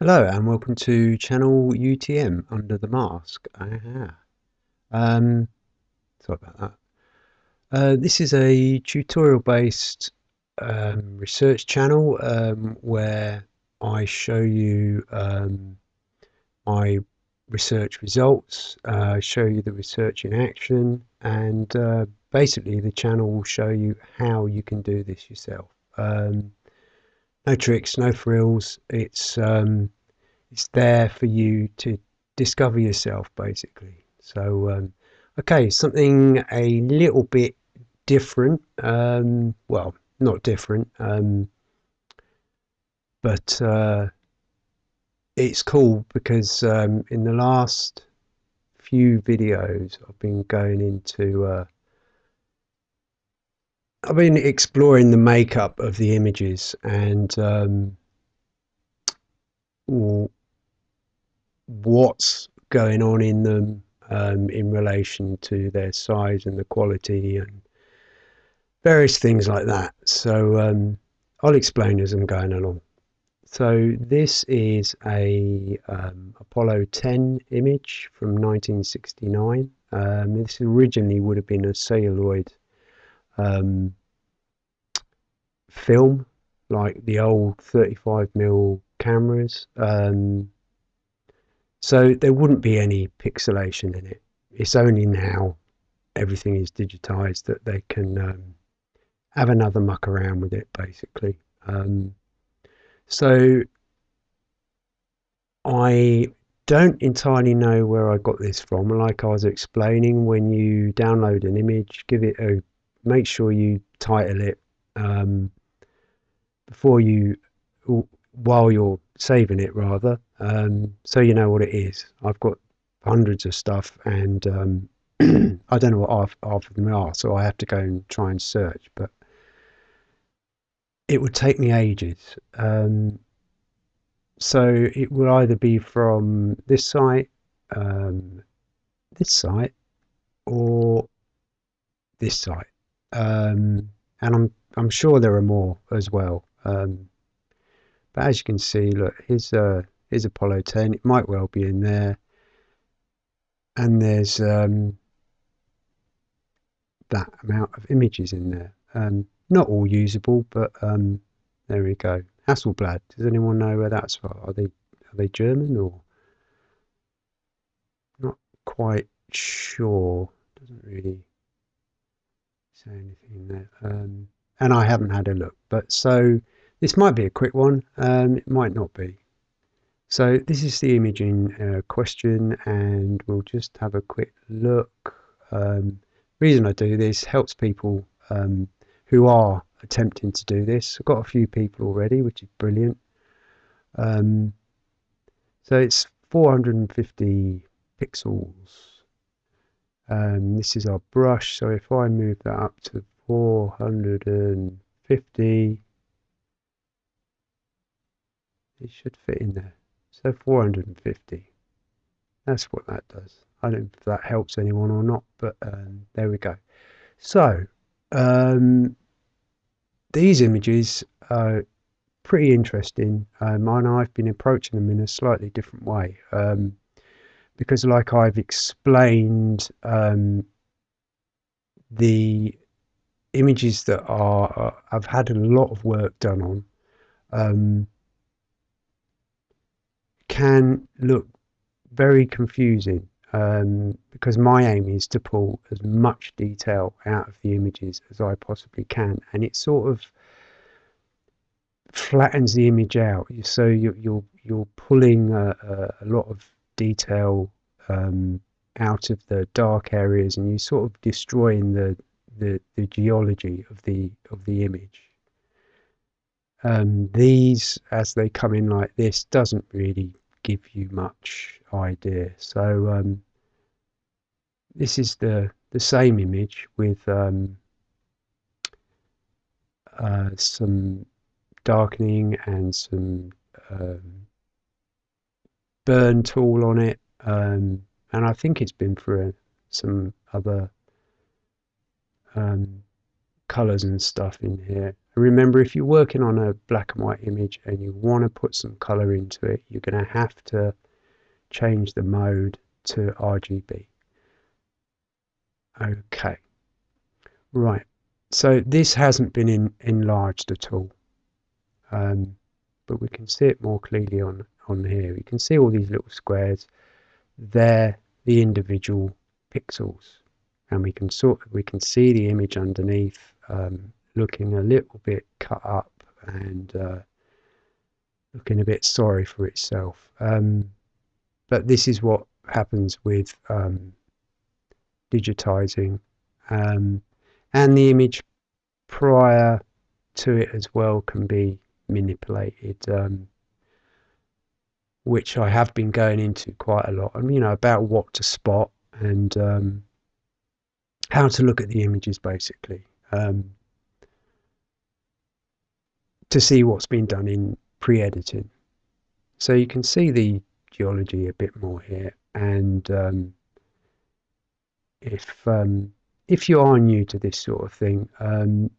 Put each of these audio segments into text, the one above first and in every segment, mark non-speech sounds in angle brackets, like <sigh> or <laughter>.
Hello and welcome to channel UTM under the mask. Aha. Um, sorry about that. Uh, this is a tutorial based um, research channel um, where I show you um, my research results, uh, show you the research in action, and uh, basically the channel will show you how you can do this yourself. Um, no tricks, no frills. It's um, it's there for you to discover yourself, basically. So, um, okay, something a little bit different. Um, well, not different, um, but uh, it's cool because um, in the last few videos, I've been going into uh, I've been exploring the makeup of the images and um, what's going on in them um, in relation to their size and the quality and various things like that. So um, I'll explain as I'm going along. So this is a um, Apollo 10 image from 1969. Um, this originally would have been a celluloid um, film like the old 35mm cameras. Um, so there wouldn't be any pixelation in it. It's only now everything is digitized that they can um, have another muck around with it basically. Um, so I don't entirely know where I got this from. Like I was explaining when you download an image give it a make sure you title it um, before you while you're saving it rather um, so you know what it is. I've got hundreds of stuff and um, <clears throat> I don't know what half, half of them are so I have to go and try and search but it would take me ages. Um, so it will either be from this site um, this site or this site um, and I'm I'm sure there are more as well. Um, but as you can see, look, here's uh, here's Apollo 10. It might well be in there, and there's um, that amount of images in there. Um, not all usable, but um, there we go. Hasselblad. Does anyone know where that's from? Are they are they German or not quite sure? Doesn't really say anything there. Um, and I haven't had a look, but so this might be a quick one. Um, it might not be. So this is the imaging uh, question, and we'll just have a quick look. Um, reason I do this helps people um, who are attempting to do this. I've got a few people already, which is brilliant. Um, so it's 450 pixels um, this is our brush. So if I move that up to 450 it should fit in there. So 450 that's what that does. I don't know if that helps anyone or not but um, there we go. So um, these images are pretty interesting um, and I've been approaching them in a slightly different way. Um, because like I've explained um, the images that are uh, I've had a lot of work done on um, can look very confusing um, because my aim is to pull as much detail out of the images as I possibly can and it sort of flattens the image out. So you, you're you're pulling a, a lot of detail um, out of the dark areas and you sort of destroying the, the, the geology of the of the image. Um, these, as they come in like this, doesn't really give you much idea. So um, this is the the same image with um, uh, some darkening and some um, burn tool on it um, and I think it's been through some other um, colors and stuff in here Remember, if you're working on a black and white image and you want to put some color into it, you're going to have to change the mode to RGB. Okay, right. So this hasn't been in, enlarged at all, um, but we can see it more clearly on on here. You can see all these little squares. They're the individual pixels, and we can sort we can see the image underneath, um, looking a little bit cut up and uh, looking a bit sorry for itself. Um, but this is what happens with um, digitizing um, and the image prior to it as well can be manipulated um, which I have been going into quite a lot. And you know about what to spot and um, how to look at the images basically um, to see what's been done in pre-editing. So you can see the geology a bit more here and um, if um, if you are new to this sort of thing, um,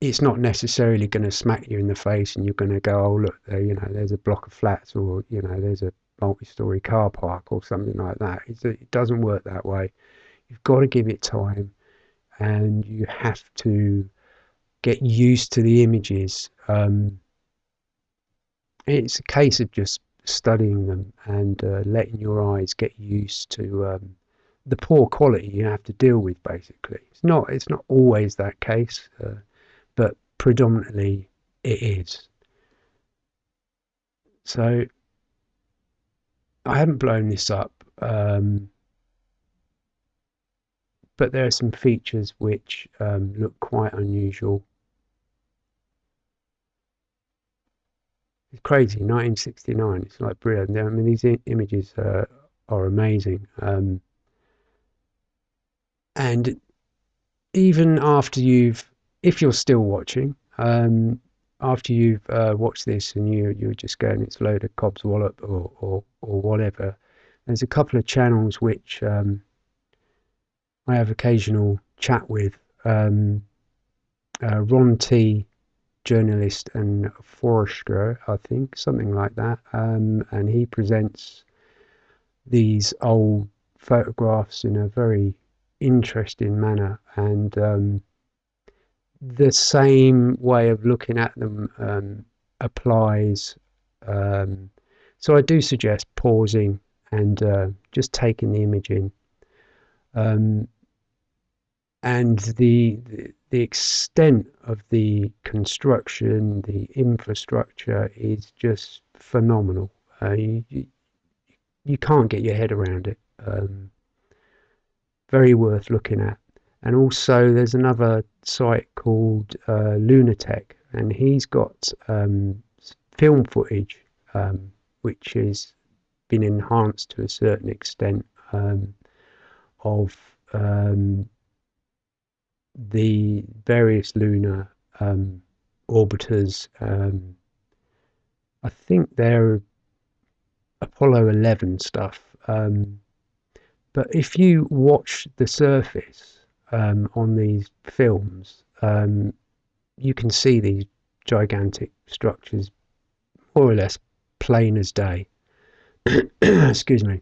it's not necessarily going to smack you in the face and you're going to go, oh look, there, you know, there's a block of flats or you know, there's a multi-story car park or something like that. It's, it doesn't work that way. You've got to give it time, and you have to get used to the images. Um, it's a case of just studying them and uh, letting your eyes get used to um, the poor quality you have to deal with basically it's not it's not always that case uh, but predominantly it is. So I haven't blown this up um, but there are some features which um, look quite unusual. It's crazy 1969 it's like brilliant. I mean these images uh, are amazing um, and even after you've if you're still watching um, after you've uh, watched this and you you're just going it's a load of Cobb's Wallop or, or or whatever there's a couple of channels which um, I have occasional chat with um, uh, Ron T journalist and forester I think something like that um, and he presents these old photographs in a very interesting manner and um, the same way of looking at them um, applies um, so I do suggest pausing and uh, just taking the image in. Um, and the, the, extent of the construction the infrastructure is just phenomenal. Uh, you, you, you can't get your head around it. Um, very worth looking at. And also, there's another site called uh, Lunatech, and he's got um, film footage um, which has been enhanced to a certain extent um, of um, the various lunar um, orbiters. Um, I think they're Apollo 11 stuff. But if you watch the surface um, on these films, um, you can see these gigantic structures more or less plain as day. <coughs> Excuse me.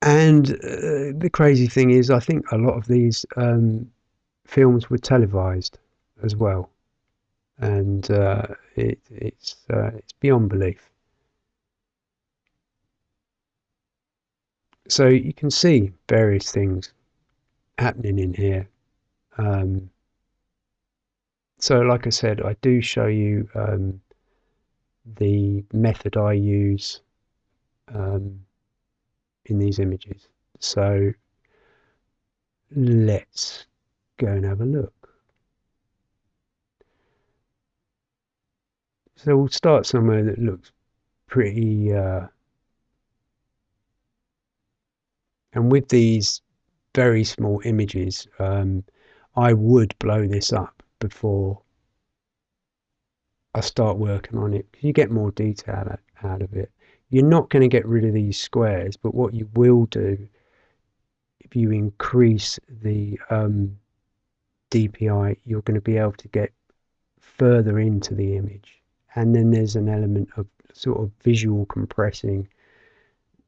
And uh, the crazy thing is, I think a lot of these um, films were televised as well, and uh, it, it's uh, it's beyond belief. so you can see various things happening in here. Um, so like I said, I do show you um, the method I use um, in these images. So let's go and have a look. So we'll start somewhere that looks pretty uh, And with these very small images, um, I would blow this up before I start working on it. You get more detail out of it. You're not going to get rid of these squares, but what you will do if you increase the um, DPI, you're going to be able to get further into the image. And then there's an element of sort of visual compressing,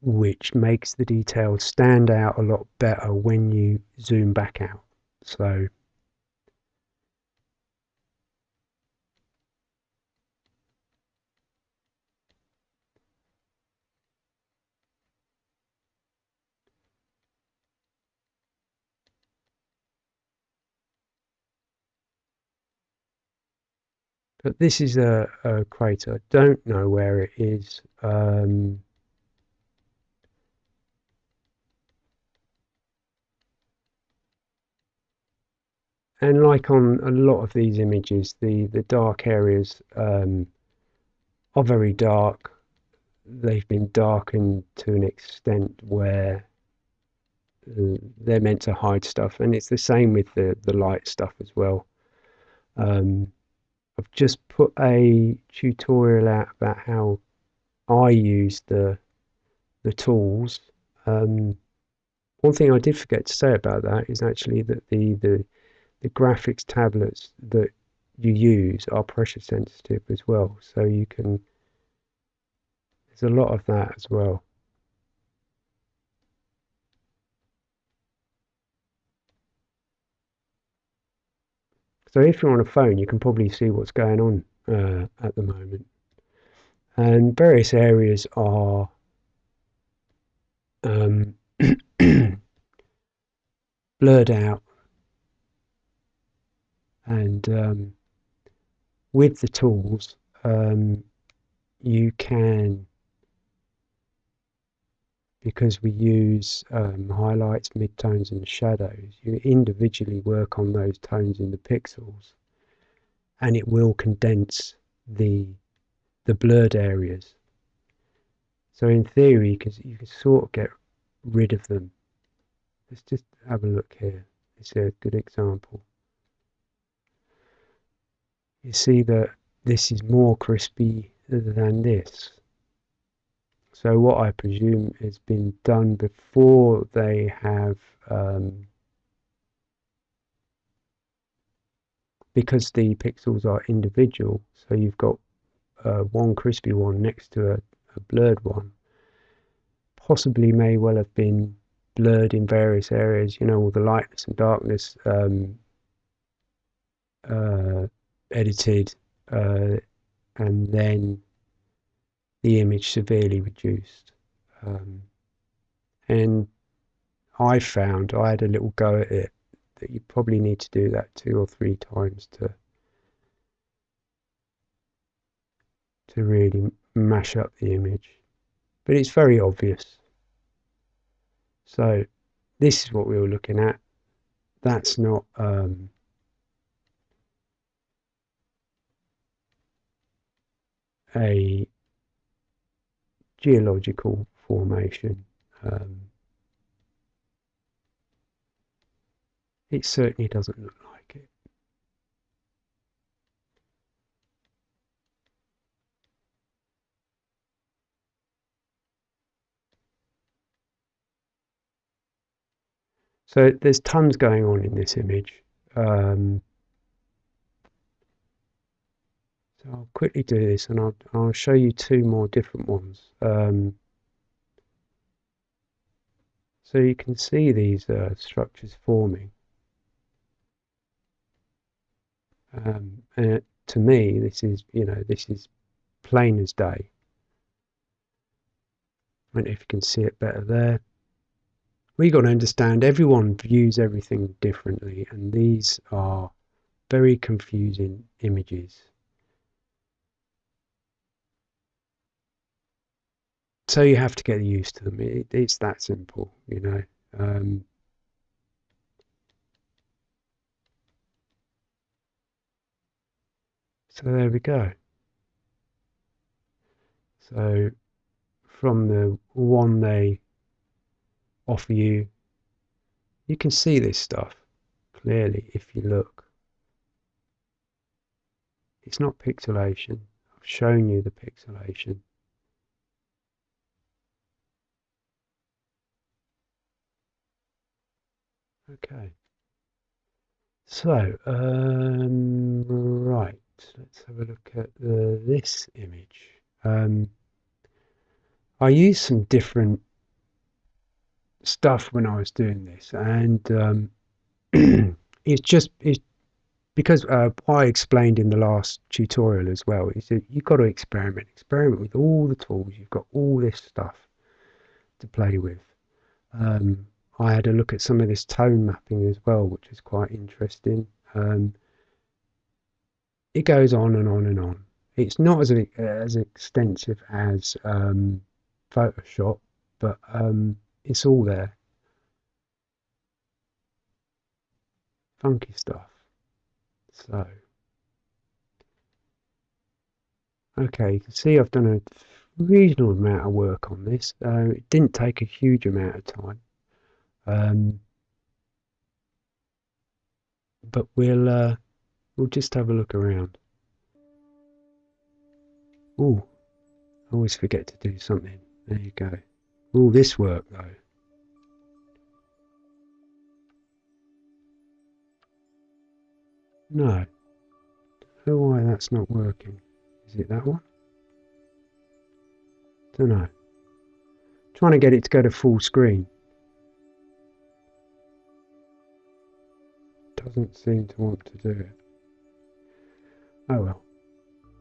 which makes the details stand out a lot better when you zoom back out. So But this is a, a crater. Don't know where it is. Um, and like on a lot of these images, the, the dark areas um, are very dark. They've been darkened to an extent where uh, they're meant to hide stuff, and it's the same with the, the light stuff as well. Um, I've just put a tutorial out about how I use the the tools. Um, one thing I did forget to say about that is actually that the, the the graphics tablets that you use are pressure sensitive as well. So you can there's a lot of that as well. So if you're on a phone, you can probably see what's going on uh, at the moment. And various areas are um, <clears throat> blurred out. And um, with the tools, um, you can because we use um, highlights, midtones and shadows, you individually work on those tones in the pixels and it will condense the the blurred areas. So in theory, can, you can sort of get rid of them. Let's just have a look here. It's a good example. You see that this is more crispy than this. So what I presume has been done before they have, um, because the pixels are individual, so you've got uh, one crispy one next to a, a blurred one, possibly may well have been blurred in various areas, you know, all the lightness and darkness um, uh, edited, uh, and then the image severely reduced. Um, and I found I had a little go at it that you probably need to do that two or three times to to really mash up the image. But it's very obvious. So this is what we were looking at. That's not um, a geological formation. Um, it certainly doesn't look like it. So there's tons going on in this image. Um, I'll quickly do this and I'll, I'll show you two more different ones. Um, so you can see these uh, structures forming. Um, and to me, this is, you know, this is plain as day. I don't know if you can see it better there. We've got to understand everyone views everything differently, and these are very confusing images. So you have to get used to them. It, it's that simple, you know. Um, so there we go. So from the one they offer you, you can see this stuff clearly if you look. It's not pixelation. I've shown you the pixelation. Okay. So, um, right, let's have a look at the, this image. Um, I used some different stuff when I was doing this, and um, <clears throat> it's just it's because uh, I explained in the last tutorial as well. Is that you've got to experiment, experiment with all the tools. You've got all this stuff to play with. Um, I had a look at some of this tone mapping as well, which is quite interesting. Um, it goes on and on and on. It's not as as extensive as um, Photoshop, but um, it's all there. Funky stuff. So, okay, you can see I've done a reasonable amount of work on this. Uh, it didn't take a huge amount of time. Um, but we'll uh, we'll just have a look around. Oh, I always forget to do something. There you go. All this work though. No. Know why that's not working. Is it that one? Don't know. Trying to get it to go to full screen. Doesn't seem to want to do it. Oh well.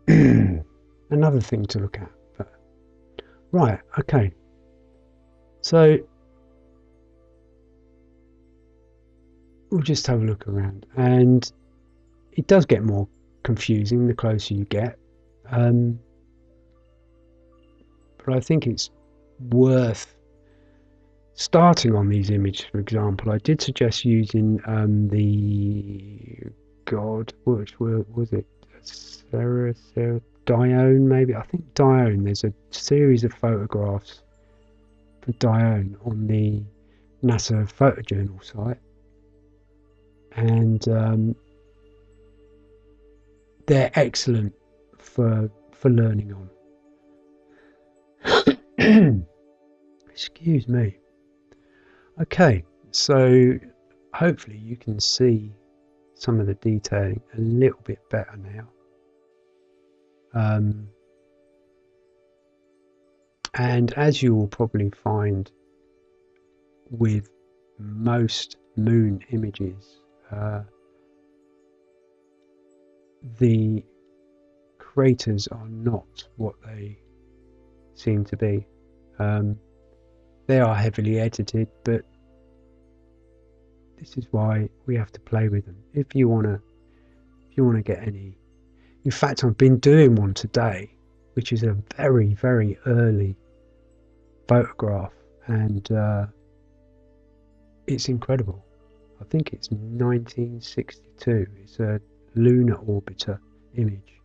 <clears throat> Another thing to look at. But right, okay. So we'll just have a look around and it does get more confusing the closer you get. Um, but I think it's worth starting on these images. For example, I did suggest using um, the God, which was it? Sarah, Sarah Dione, maybe. I think Dione. There's a series of photographs for Dione on the NASA photojournal site, and um, they're excellent for for learning on. <coughs> Excuse me. Okay, so hopefully you can see some of the detailing a little bit better now. Um, and as you will probably find with most moon images, uh, the craters are not what they seem to be. Um, they are heavily edited, but this is why we have to play with them. If you wanna, if you wanna get any, in fact, I've been doing one today, which is a very very early photograph, and uh, it's incredible. I think it's 1962. It's a lunar orbiter image,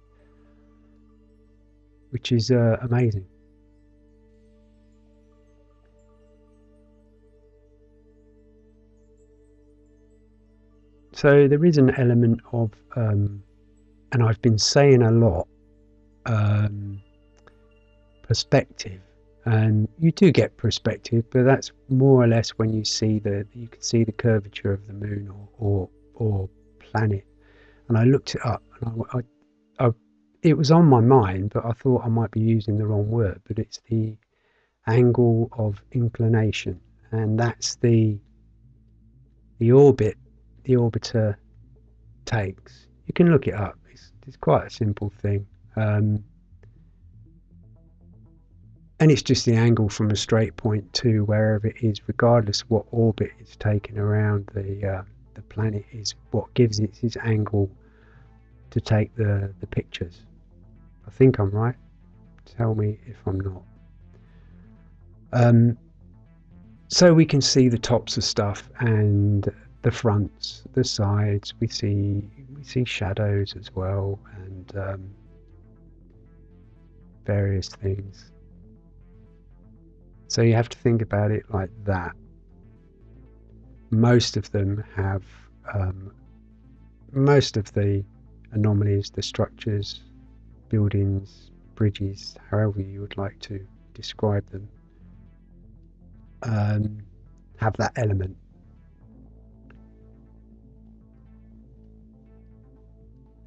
which is uh, amazing. So there is an element of, um, and I've been saying a lot, um, perspective. And you do get perspective, but that's more or less when you see the you can see the curvature of the moon or or, or planet and I looked it up, and I, I, I, it was on my mind, but I thought I might be using the wrong word. But it's the angle of inclination, and that's the the orbit the orbiter takes. You can look it up. It's, it's quite a simple thing. Um, and it's just the angle from a straight point to wherever it is, regardless of what orbit it's taken around the uh, the planet, is what gives it its angle to take the, the pictures. I think I'm right. Tell me if I'm not. Um, so we can see the tops of stuff and the fronts, the sides. We see we see shadows as well and um, various things. So you have to think about it like that. Most of them have um, most of the anomalies, the structures, buildings, bridges, however you would like to describe them, um, have that element.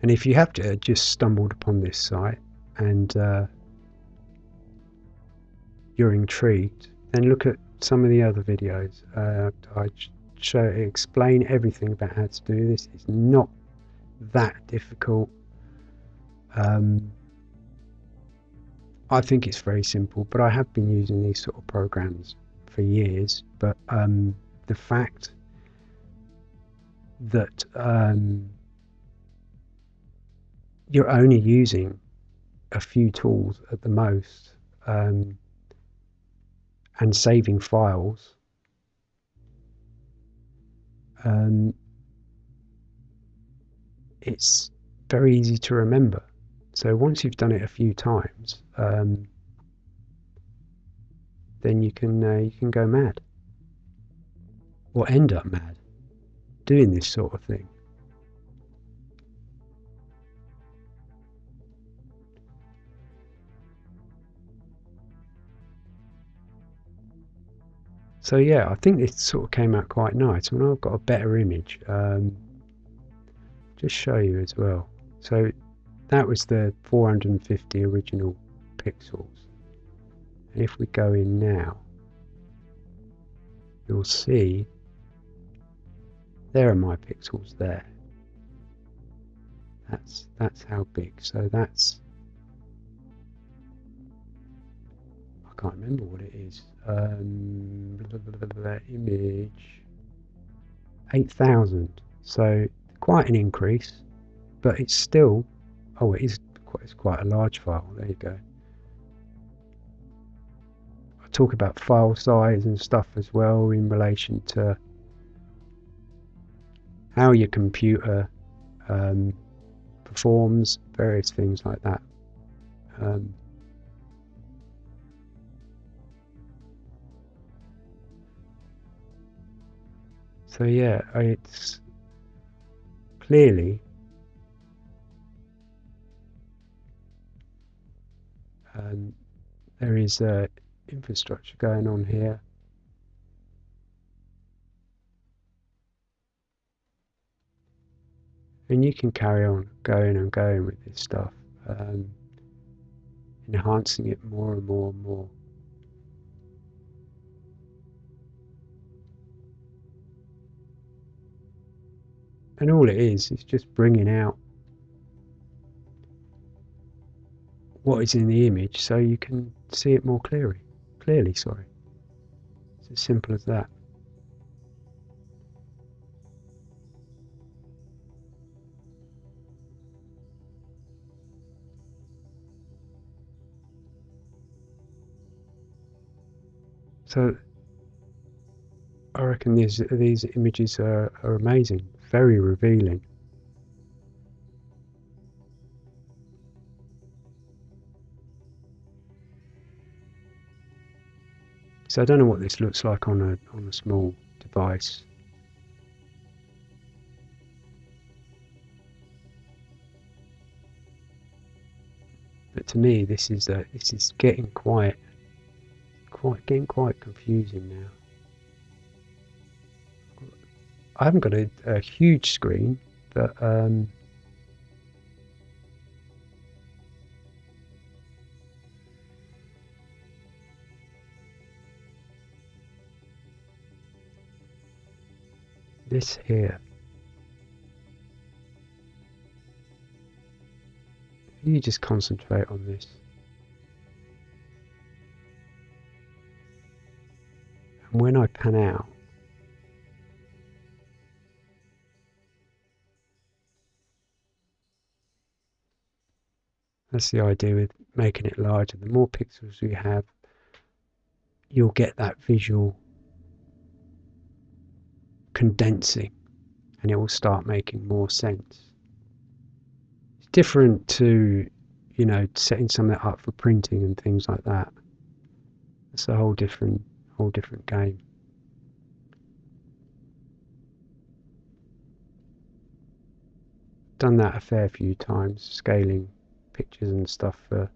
And if you have to, just stumbled upon this site and uh, you're intrigued, then look at some of the other videos. Uh, I show explain everything about how to do this. It's not that difficult. Um, I think it's very simple, but I have been using these sort of programs for years. But um, the fact that um, you're only using a few tools at the most um, and saving files um, it's very easy to remember. So once you've done it a few times, um, then you can uh, you can go mad or end up mad doing this sort of thing. So yeah, I think it sort of came out quite nice. When I've got a better image, um, just show you as well. So that was the 450 original pixels. And if we go in now, you'll see there are my pixels there. That's that's how big. So that's can't remember what it is. Um, blah, blah, blah, image 8000. So quite an increase, but it's still oh it is quite it's quite a large file. There you go. I talk about file size and stuff as well in relation to how your computer um, performs, various things like that. Um, so yeah, it's clearly um, there is uh, infrastructure going on here and you can carry on going and going with this stuff, um, enhancing it more and more and more. And all it is is just bringing out what is in the image so you can see it more clearly. Clearly, sorry. It's as simple as that. So I reckon these these images are, are amazing, very revealing. So I don't know what this looks like on a on a small device. But to me, this is uh, this is getting quite quite getting quite confusing now. I haven't got a, a huge screen, but um, this here. You just concentrate on this. And when I pan out, that's the idea with making it larger. The more pixels you have, you'll get that visual condensing and it will start making more sense. It's different to, you know, setting something up for printing and things like that. It's a whole different whole different game. Done that a fair few times, scaling pictures and stuff for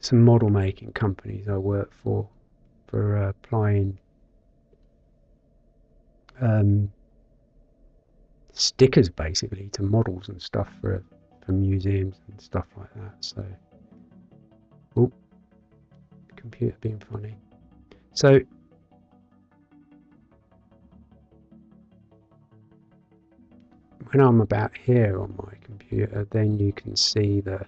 some model making companies I work for, for uh, applying um, stickers basically to models and stuff for for museums and stuff like that. So, oh, computer being funny. So when I'm about here on my computer, then you can see the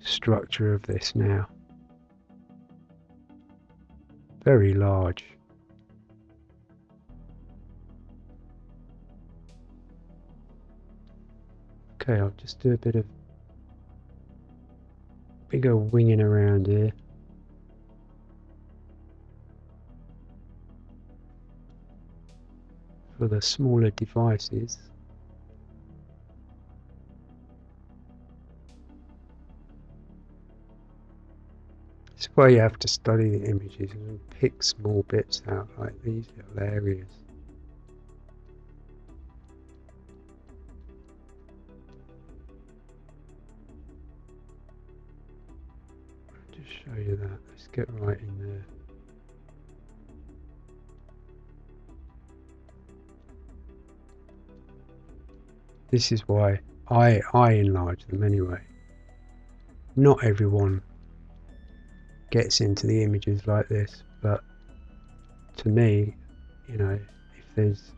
structure of this now. Very large. Okay, I'll just do a bit of bigger winging around here. For the smaller devices. This is why you have to study the images and pick small bits out like these little areas. just show you that. Let's get right in there. This is why I I enlarge them anyway. Not everyone gets into the images like this, but to me, you know, if there's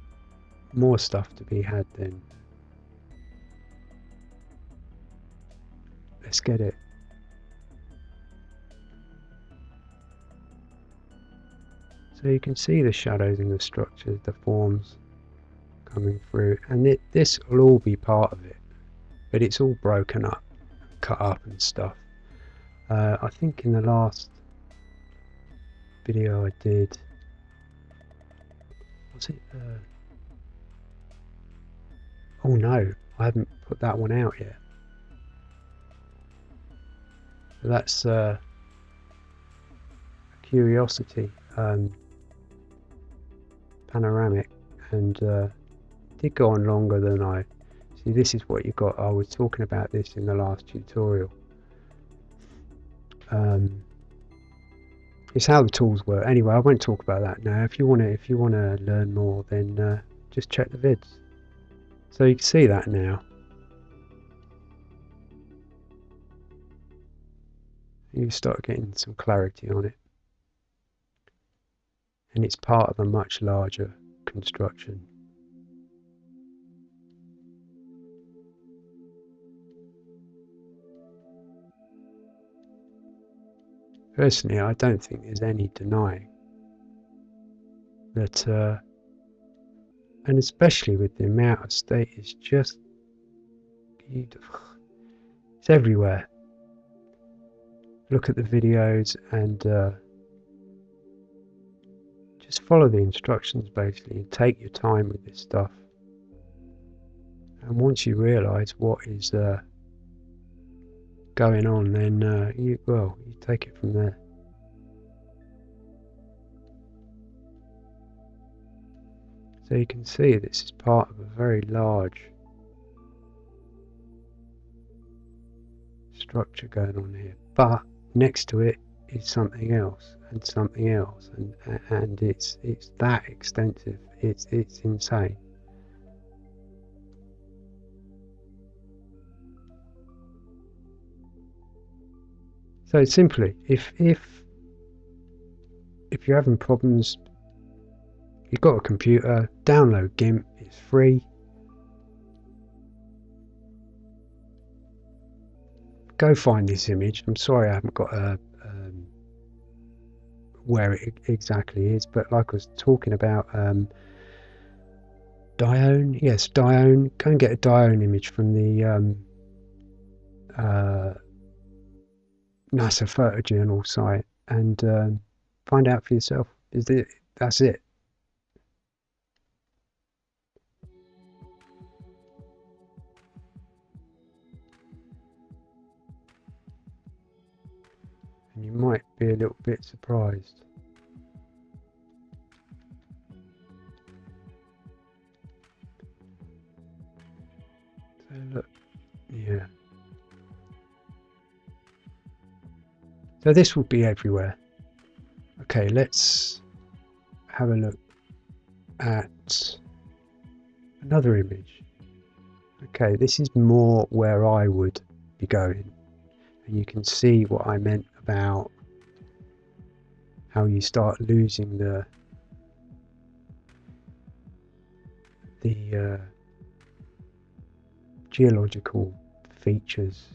more stuff to be had, then let's get it. So you can see the shadows in the structures, the forms coming through, and it, this will all be part of it, but it's all broken up, cut up and stuff. Uh, I think in the last video I did, was it? Uh, oh no, I haven't put that one out yet. That's uh, curiosity um, panoramic and uh, did go on longer than I see this is what you got I was talking about this in the last tutorial um, it's how the tools work. Anyway, I won't talk about that now. If you want to, if you want to learn more, then uh, just check the vids. So you can see that now. You start getting some clarity on it. And it's part of a much larger construction. Personally, I don't think there's any denying that, uh, and especially with the amount of state, it's just beautiful. It's everywhere. Look at the videos and uh, just follow the instructions basically and take your time with this stuff. And once you realise what is uh, going on, then uh, you well, you take it from there. So you can see this is part of a very large structure going on here, but next to it is something else and something else, and and it's it's that extensive. It's it's insane. So simply, if if if you're having problems, you've got a computer, download GIMP. It's free. Go find this image. I'm sorry I haven't got a um, where it exactly is, but like I was talking about, um, Dione. Yes, Dione. Go and get a Dione image from the um, uh, NASA photojournal site and um, find out for yourself. Is it? That's it. And you might be a little bit surprised. So look, yeah. So this will be everywhere. Okay, let's have a look at another image. Okay, this is more where I would be going. And you can see what I meant about how you start losing the the uh, geological features.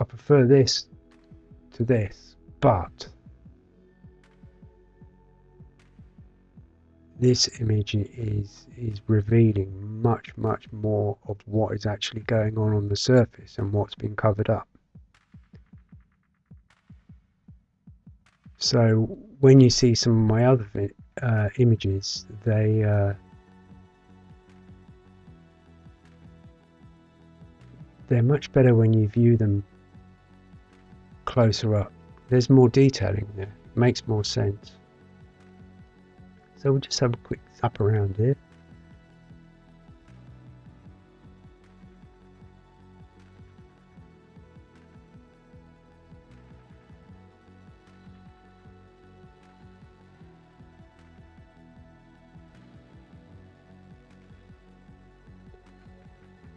I prefer this to this, but this image is is revealing much much more of what is actually going on on the surface and what's been covered up. So when you see some of my other uh, images they uh, they're much better when you view them closer up there's more detailing there makes more sense so we'll just have a quick zap around here.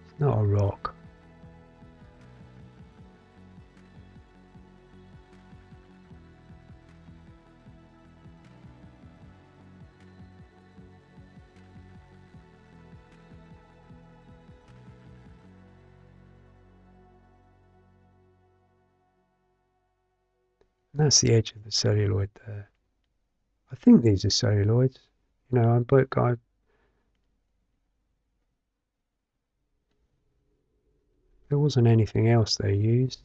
It's not a rock. That's the edge of the celluloid there. I think these are celluloids. You know, I'm but I there wasn't anything else they used.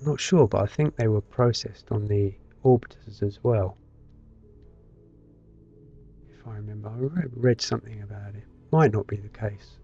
I'm not sure, but I think they were processed on the orbiters as well. If I remember, I read something about it might not be the case.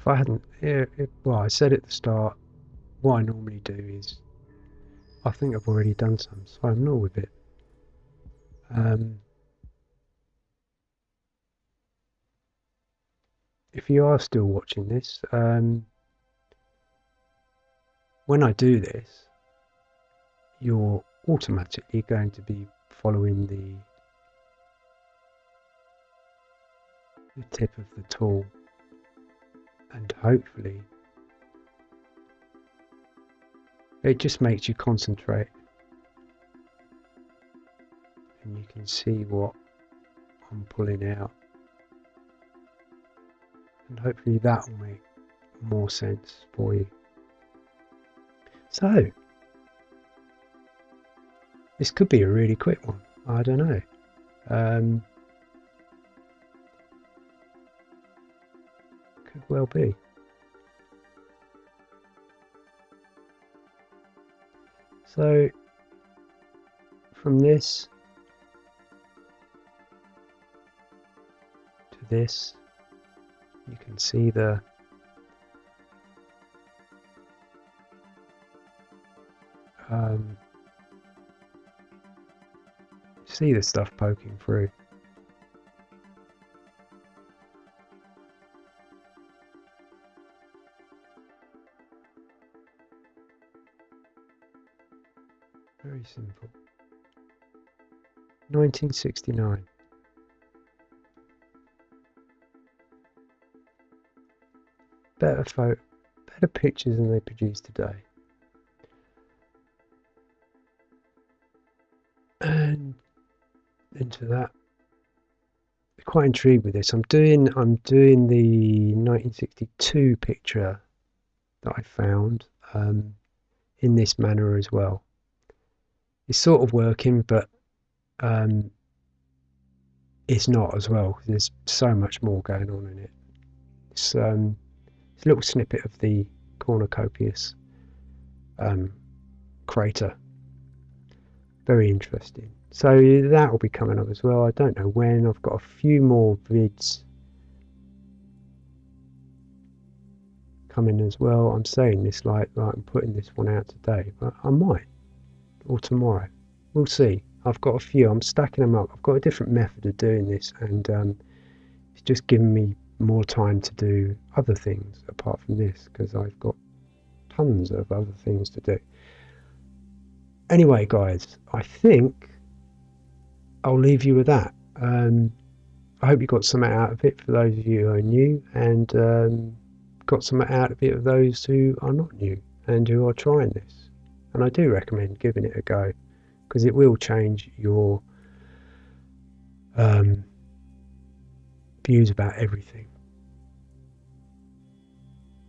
If I hadn't, it, well, I said at the start, what I normally do is, I think I've already done some, so I'm not with it. Um, if you are still watching this, um, when I do this, you're automatically going to be following the, the tip of the tool and hopefully it just makes you concentrate. And you can see what I'm pulling out. And hopefully that will make more sense for you. So this could be a really quick one. I don't know. Um, could well be. So from this to this, you can see the um, see the stuff poking through. Simple. 1969. Better photo, better pictures than they produce today. And into that, quite intrigued with this. I'm doing I'm doing the 1962 picture that I found um, in this manner as well. It's sort of working, but um, it's not as well. There's so much more going on in it. It's, um, it's a little snippet of the cornucopias um, crater. Very interesting. So that will be coming up as well. I don't know when. I've got a few more vids coming as well. I'm saying this like, like I'm putting this one out today, but I might or tomorrow. We'll see. I've got a few. I'm stacking them up. I've got a different method of doing this, and um, it's just giving me more time to do other things apart from this because I've got tons of other things to do. Anyway, guys, I think I'll leave you with that. Um, I hope you got something out of it for those of you who are new, and um, got something out of it for those who are not new and who are trying this. And I do recommend giving it a go because it will change your um, views about everything.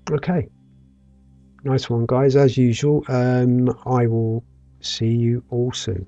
Okay, nice one, guys. As usual, um, I will see you all soon.